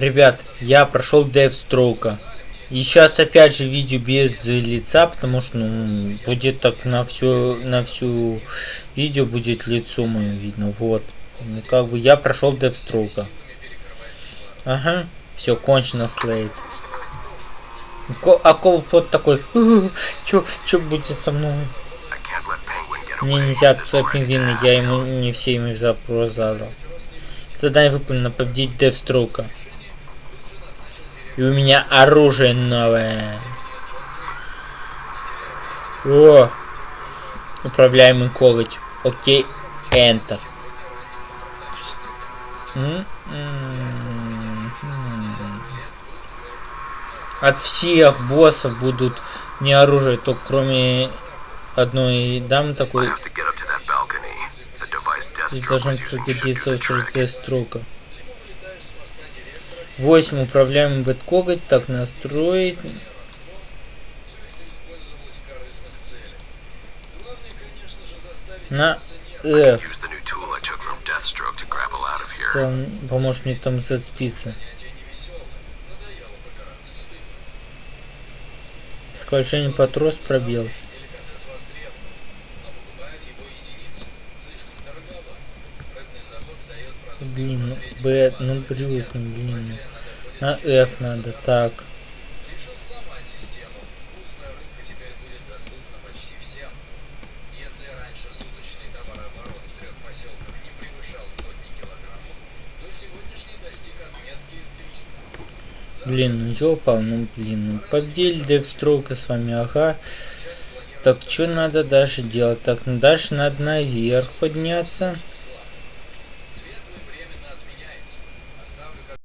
Ребят, я прошел Девстроука. И сейчас опять же видео без лица, потому что ну, будет так на всю на всю видео будет лицо мое видно. Вот. Ну, как бы я прошел Девстроука. Ага, все кончено слейд. А вот такой, чё, чё будет со мной? Мне нельзя отпускать пингвина, я ему не все ему запрос задал. Задание выполнено, победить Девстроука. И у меня оружие новое. О! Управляемый коготь. Окей, Enter. От всех боссов будут не оружие, только кроме одной дамы такой. Здесь должен пригодиться строка. 8 управляемый бэткоготь. Так, настроить. На F. Он поможет мне там зацепиться. Скольжение по трос пробел. Блин, ну, Б, ну ну блин. Ну. На F надо, так. Блин, ну ёпа, ну блин, ну поддель девстрока с вами, ага. Так, что надо дальше делать? Так, ну дальше надо наверх подняться.